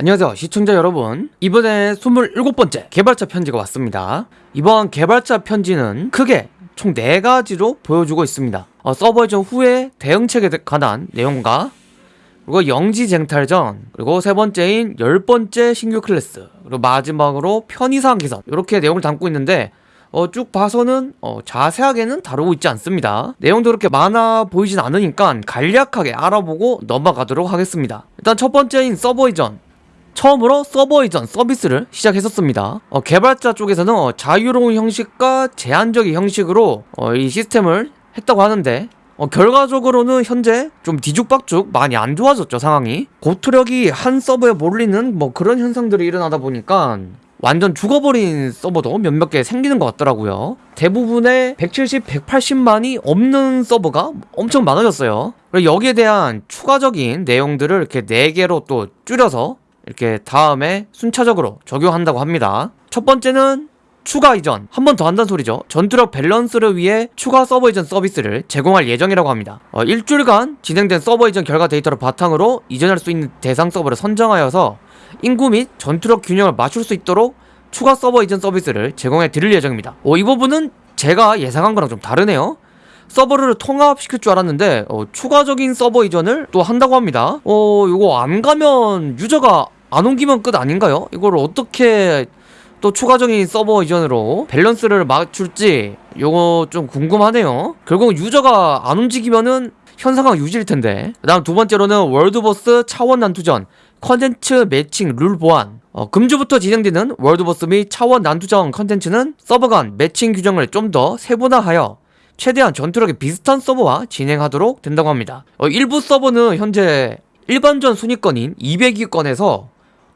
안녕하세요 시청자 여러분. 이번에 27번째 개발자 편지가 왔습니다. 이번 개발자 편지는 크게 총 4가지로 보여주고 있습니다. 어, 서버 이전 후에 대응책에 관한 내용과 그리고 영지 쟁탈전 그리고 세 번째인 열 번째 신규 클래스 그리고 마지막으로 편의사항 개선 이렇게 내용을 담고 있는데 어, 쭉 봐서는 어, 자세하게는 다루고 있지 않습니다. 내용도 그렇게 많아 보이진 않으니까 간략하게 알아보고 넘어가도록 하겠습니다. 일단 첫 번째인 서버 이전 처음으로 서버 이전 서비스를 시작했었습니다. 어, 개발자 쪽에서는 어, 자유로운 형식과 제한적인 형식으로 어, 이 시스템을 했다고 하는데 어, 결과적으로는 현재 좀 뒤죽박죽 많이 안 좋아졌죠 상황이. 고투력이 한 서버에 몰리는 뭐 그런 현상들이 일어나다 보니까 완전 죽어버린 서버도 몇몇 개 생기는 것 같더라고요. 대부분의 170, 180만이 없는 서버가 엄청 많아졌어요. 그리고 여기에 대한 추가적인 내용들을 이렇게 4개로 또 줄여서 이렇게 다음에 순차적으로 적용한다고 합니다. 첫 번째는 추가 이전. 한 번 더 한다는 소리죠. 전투력 밸런스를 위해 추가 서버 이전 서비스를 제공할 예정이라고 합니다. 어, 일주일간 진행된 서버 이전 결과 데이터를 바탕으로 이전할 수 있는 대상 서버를 선정하여서 인구 및 전투력 균형을 맞출 수 있도록 추가 서버 이전 서비스를 제공해 드릴 예정입니다. 어, 이 부분은 제가 예상한 거랑 좀 다르네요. 서버를 통합시킬 줄 알았는데 어, 추가적인 서버 이전을 또 한다고 합니다. 어 이거 안 가면 유저가 안 옮기면 끝 아닌가요? 이걸 어떻게 또 추가적인 서버 이전으로 밸런스를 맞출지 요거 좀 궁금하네요. 결국 유저가 안 움직이면은 현 상황 유지일 텐데. 그 다음 두 번째로는 world boss 차원 난투전 컨텐츠 매칭 룰 보완 어, 금주부터 진행되는 world boss 및 차원 난투전 컨텐츠는 서버 간 매칭 규정을 좀 더 세분화하여 최대한 전투력이 비슷한 서버와 진행하도록 된다고 합니다. 어, 일부 서버는 현재 일반전 순위권인 200위권에서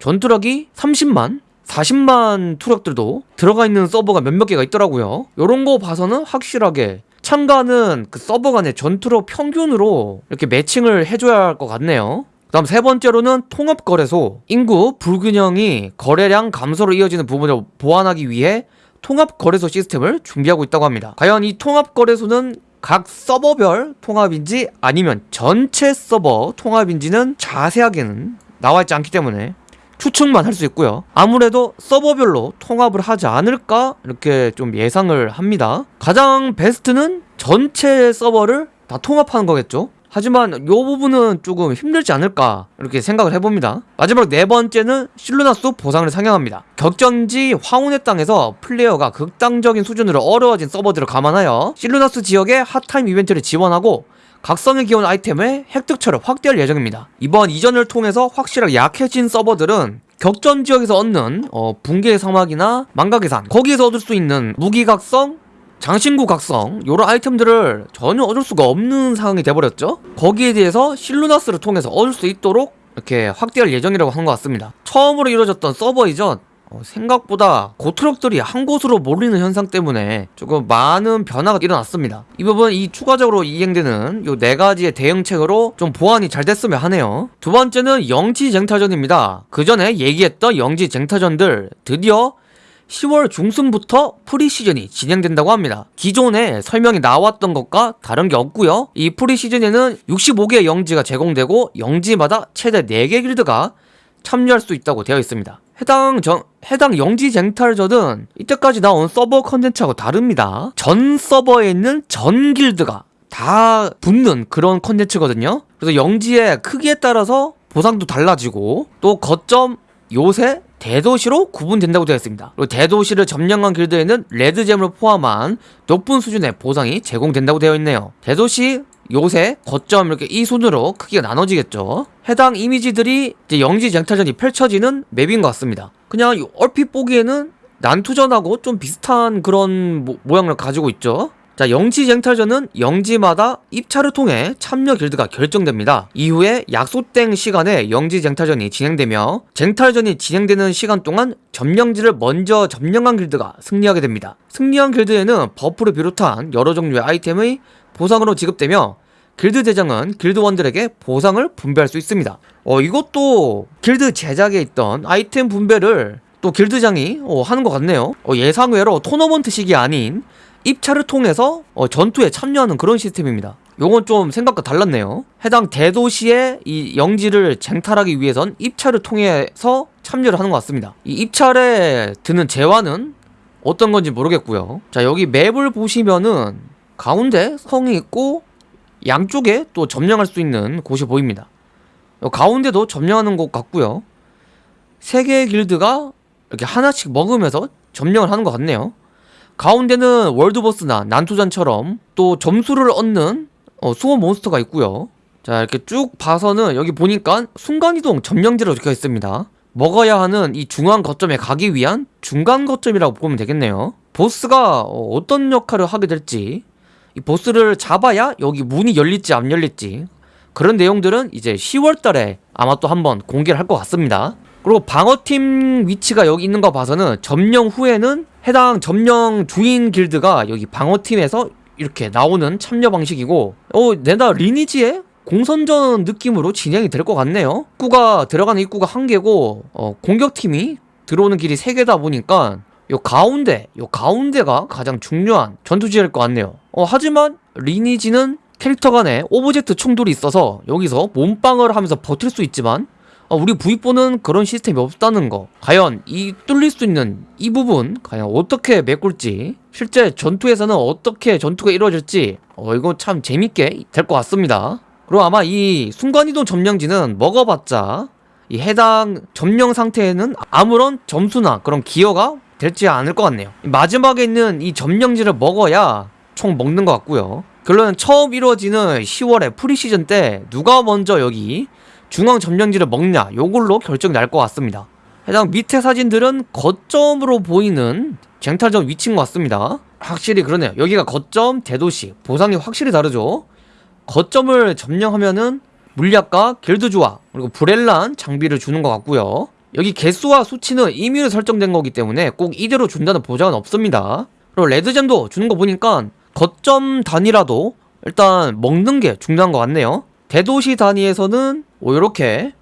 전투력이 30만 40만 투력들도 들어가 있는 서버가 몇몇 개가 있더라고요. 요런 거 봐서는 확실하게 참가하는 그 서버 간의 전투력 평균으로 이렇게 매칭을 해줘야 할 것 같네요. 그 다음 세 번째로는 통합거래소. 인구 불균형이 거래량 감소로 이어지는 부분을 보완하기 위해 통합거래소 시스템을 준비하고 있다고 합니다. 과연 이 통합거래소는 각 서버별 통합인지 아니면 전체 서버 통합인지는 자세하게는 나와 있지 않기 때문에 추측만 할 수 있고요. 아무래도 서버별로 통합을 하지 않을까 이렇게 좀 예상을 합니다. 가장 베스트는 전체 서버를 다 통합하는 거겠죠? 하지만 요 부분은 조금 힘들지 않을까 이렇게 생각을 해봅니다. 마지막 네 번째는 실루나스 보상을 상향합니다. 격전지 황혼의 땅에서 플레이어가 극단적인 수준으로 어려워진 서버들을 감안하여 실루나스 지역의 hot time 이벤트를 지원하고 각성의 기원 아이템의 획득처를 확대할 예정입니다. 이번 이전을 통해서 확실하게 약해진 서버들은 격전 지역에서 얻는 어, 붕괴의 사막이나 망각의 산 거기에서 얻을 수 있는 무기각성 장신구 각성 요런 아이템들을 전혀 얻을 수가 없는 상황이 돼버렸죠? 거기에 대해서 실루나스를 통해서 얻을 수 있도록 이렇게 확대할 예정이라고 한것 같습니다. 처음으로 이루어졌던 서버 이전 어, 생각보다 고트럭들이 한 곳으로 몰리는 현상 때문에 조금 많은 변화가 일어났습니다. 이 부분 이 추가적으로 이행되는 요 네 가지의 대응책으로 좀 보완이 잘 됐으면 하네요. 두 번째는 영지쟁탈전입니다. 그 전에 얘기했던 영지쟁탈전들 드디어 10월 중순부터 preseason이 진행된다고 합니다. 기존에 설명이 나왔던 것과 다른 게 없고요. 이 preseason에는 65개의 영지가 제공되고 영지마다 최대 4개 길드가 참여할 수 있다고 되어 있습니다. 해당 정, 해당 영지 쟁탈전은 이때까지 나온 서버 컨텐츠하고 다릅니다. 전 서버에 있는 전 길드가 다 붙는 그런 컨텐츠거든요. 그래서 영지의 크기에 따라서 보상도 달라지고 또 거점 요새 대도시로 구분된다고 되어 있습니다. 그리고 대도시를 점령한 길드에는 red gem을 포함한 높은 수준의 보상이 제공된다고 되어 있네요. 대도시 요새 거점 이렇게 이 순으로 크기가 나눠지겠죠. 해당 이미지들이 이제 영지 쟁탈전이 펼쳐지는 맵인 것 같습니다 그냥 얼핏 보기에는 난투전하고 좀 비슷한 그런 모, 모양을 가지고 있죠. 자 영지 쟁탈전은 영지마다 입찰을 통해 참여 길드가 결정됩니다. 이후에 약속된 시간에 영지 쟁탈전이 진행되며 쟁탈전이 진행되는 시간 동안 점령지를 먼저 점령한 길드가 승리하게 됩니다. 승리한 길드에는 buff를 비롯한 여러 종류의 아이템의 보상으로 지급되며 길드 대장은 길드원들에게 보상을 분배할 수 있습니다 어 이것도 길드 제작에 있던 아이템 분배를 또 길드장이 어, 하는 것 같네요 어, 예상외로 토너먼트식이 아닌 입찰을 통해서 어, 전투에 참여하는 그런 시스템입니다 요건 좀 생각과 달랐네요. 해당 대도시의 이 영지를 쟁탈하기 위해선 입찰을 통해서 참여를 하는 것 같습니다. 이 입찰에 드는 재화는 어떤 건지 모르겠고요. 자, 여기 맵을 보시면은 가운데 성이 있고 양쪽에 또 점령할 수 있는 곳이 보입니다. 요 가운데도 점령하는 곳 같고요. 세 개의 길드가 이렇게 하나씩 먹으면서 점령을 하는 것 같네요. 가운데는 월드보스나 난투전처럼 또 점수를 얻는 어, 수호 몬스터가 있고요. 자 이렇게 쭉 봐서는 여기 보니까 순간이동 점령지로 적혀 있습니다. 먹어야 하는 이 중앙 거점에 가기 위한 중간 거점이라고 보면 되겠네요. 보스가 어, 어떤 역할을 하게 될지 이 보스를 잡아야 여기 문이 열릴지 안 열릴지 그런 내용들은 이제 10월달에 아마 또 한번 공개를 할 것 같습니다. 그리고 방어팀 위치가 여기 있는 거 봐서는 점령 후에는 해당 점령 주인 길드가 여기 방어팀에서 이렇게 나오는 참여 방식이고 어 내다 리니지에 공선전 느낌으로 진행이 될 것 같네요 입구가 들어가는 입구가 한 개고 어, 공격팀이 들어오는 길이 세 개다 보니까 요 가운데 요 가운데가 가장 중요한 전투지일 것 같네요. 어 하지만 리니지는 캐릭터 간에 object 충돌이 있어서 여기서 몸빵을 하면서 버틸 수 있지만 어, 우리 V4는 그런 시스템이 없다는 거. 과연 이 뚫릴 수 있는 이 부분 과연 어떻게 메꿀지 실제 전투에서는 어떻게 전투가 이루어질지 어 이거 참 재밌게 될 것 같습니다. 그리고 아마 이 순간이동 점령지는 먹어봤자 이 해당 점령 상태에는 아무런 점수나 그런 기여가 될지 않을 것 같네요. 마지막에 있는 이 점령지를 먹어야 총 먹는 것 같고요. 결론은 처음 이루어지는 10월에 프리시즌 때 누가 먼저 여기 중앙 점령지를 먹냐 요걸로 결정이 날 것 같습니다. 해당 밑에 사진들은 거점으로 보이는 쟁탈전 위치인 것 같습니다. 확실히 그러네요. 여기가 거점 대도시 보상이 확실히 다르죠. 거점을 점령하면은 물약과 길드 조화 그리고 브렐란 장비를 주는 것 같고요 여기 개수와 수치는 임의로 설정된 거기 때문에 꼭 이대로 준다는 보장은 없습니다 그리고 레드잼도 주는 거 보니까 거점 단위라도 일단 먹는 게 중요한 것 같네요 대도시 단위에서는 오 요렇게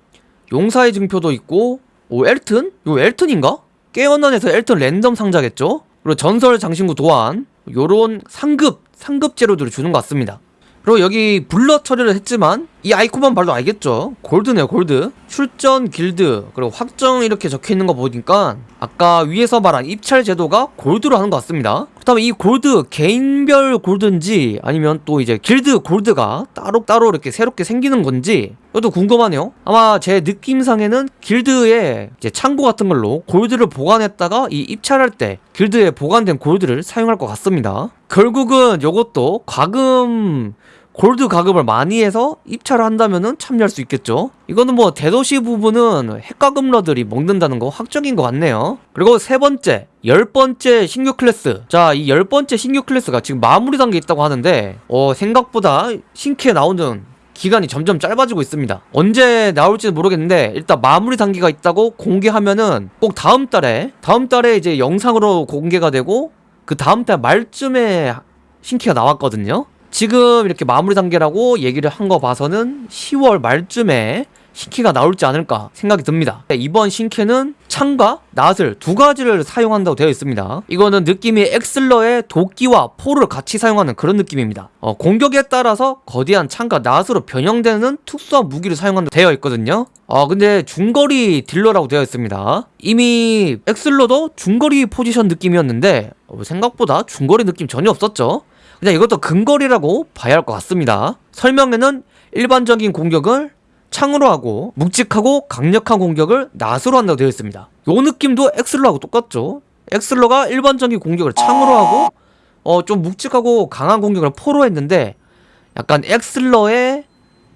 용사의 증표도 있고 오 엘튼? 요 엘튼인가? 깨어난에서 엘튼 랜덤 상자겠죠? 그리고 전설 장신구 도안 요런 상급 상급 재료들을 주는 것 같습니다 그리고 여기 블러 처리를 했지만 이 아이콘만 봐도 알겠죠? 골드네요 골드. 출전 길드 그리고 확정 이렇게 적혀있는 거 보니까 아까 위에서 말한 입찰 제도가 골드로 하는 것 같습니다. 그렇다면 이 골드 개인별 골드인지 아니면 또 이제 길드 골드가 따로따로 이렇게 새롭게 생기는 건지 이것도 궁금하네요. 아마 제 느낌상에는 길드에 이제 창고 같은 걸로 골드를 보관했다가 이 입찰할 때 길드에 보관된 골드를 사용할 것 같습니다 결국은 이것도 과금 골드 가급을 많이 해서 입찰을 한다면은 참여할 수 있겠죠. 이거는 뭐 대도시 부분은 핵가금러들이 먹는다는 거 확정인 것 같네요. 그리고 세 번째 열 번째 신규 클래스. 자 이 열 번째 신규 클래스가 지금 마무리 단계에 있다고 하는데 어 생각보다 신캐 나오는 기간이 점점 짧아지고 있습니다. 언제 나올지는 모르겠는데 일단 마무리 단계가 있다고 공개하면은 꼭 다음 달에 다음 달에 이제 영상으로 공개가 되고 그 다음 달 말쯤에 신캐가 나왔거든요. 지금 이렇게 마무리 단계라고 얘기를 한 거 봐서는 10월 말쯤에 신캐가 나올지 않을까 생각이 듭니다. 이번 신캐는 창과 낫을 두 가지를 사용한다고 되어 있습니다. 이거는 느낌이 엑슬러의 도끼와 포를 같이 사용하는 그런 느낌입니다. 어, 공격에 따라서 거대한 창과 낫으로 변형되는 특수한 무기를 사용한다고 되어 있거든요. 어, 근데 중거리 딜러라고 되어 있습니다. 이미 엑슬러도 중거리 포지션 느낌이었는데 어, 생각보다 중거리 느낌 전혀 없었죠. 그냥 이것도 근거리라고 봐야 할 것 같습니다. 설명에는 일반적인 공격을 창으로 하고 묵직하고 강력한 공격을 낫으로 한다고 되어 있습니다. 요 느낌도 엑슬러하고 똑같죠? 엑슬러가 일반적인 공격을 창으로 하고 어 좀 묵직하고 강한 공격을 포로 했는데 약간 엑슬러의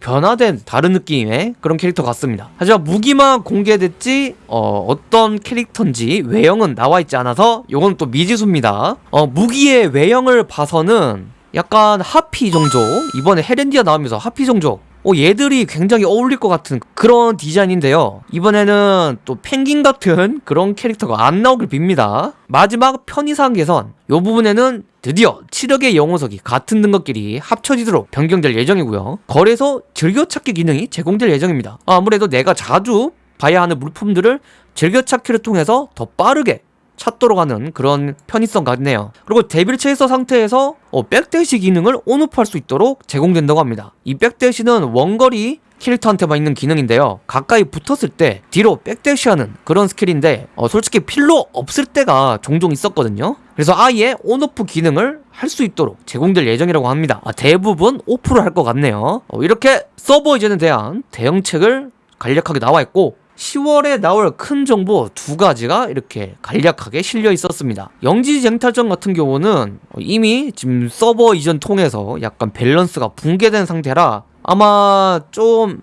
변화된 다른 느낌의 그런 캐릭터 같습니다. 하지만 무기만 공개됐지 어, 어떤 캐릭터인지 외형은 나와있지 않아서 요건 또 미지수입니다. 어, 무기의 외형을 봐서는 약간 하피 종족 이번에 헤렌디아 나오면서 하피 종족 어, 얘들이 굉장히 어울릴 것 같은 그런 디자인인데요. 이번에는 또 펭귄 같은 그런 캐릭터가 안 나오길 빕니다. 마지막 편의상 개선 요 부분에는 드디어 치력의 영호석이 같은 등급끼리 합쳐지도록 변경될 예정이고요. 거래소 즐겨찾기 기능이 제공될 예정입니다. 아무래도 내가 자주 봐야 하는 물품들을 즐겨찾기를 통해서 더 빠르게 찾도록 하는 그런 편의성 같네요. 그리고 데빌 체이서 상태에서 어, back dash 기능을 on off할 수 있도록 제공된다고 합니다. 이 back dash는 원거리 캐릭터한테만 있는 기능인데요. 가까이 붙었을 때 뒤로 back dash하는 그런 스킬인데 어, 솔직히 필요 없을 때가 종종 있었거든요. 그래서 아예 on off 기능을 할 수 있도록 제공될 예정이라고 합니다. 아, 대부분 off를 할 것 같네요. 어, 이렇게 서버 이전에 대한 대응책을 간략하게 나와 있고 10월에 나올 큰 정보 두 가지가 이렇게 간략하게 실려 있었습니다. 영지 쟁탈전 같은 경우는 이미 지금 서버 이전 통해서 약간 밸런스가 붕괴된 상태라 아마 좀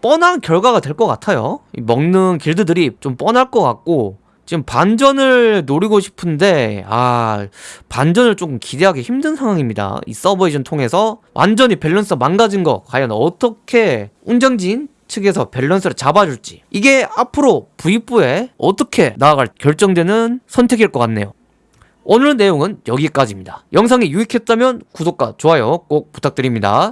뻔한 결과가 될 것 같아요. 이 먹는 길드들이 좀 뻔할 것 같고 지금 반전을 노리고 싶은데 아 반전을 조금 기대하기 힘든 상황입니다. 이 서버 이전 통해서 완전히 밸런스 망가진 거 과연 어떻게 운영진 측에서 밸런스를 잡아줄지 이게 앞으로 V4에 어떻게 나아갈 결정되는 선택일 것 같네요. 오늘 내용은 여기까지입니다. 영상이 유익했다면 구독과 좋아요 꼭 부탁드립니다.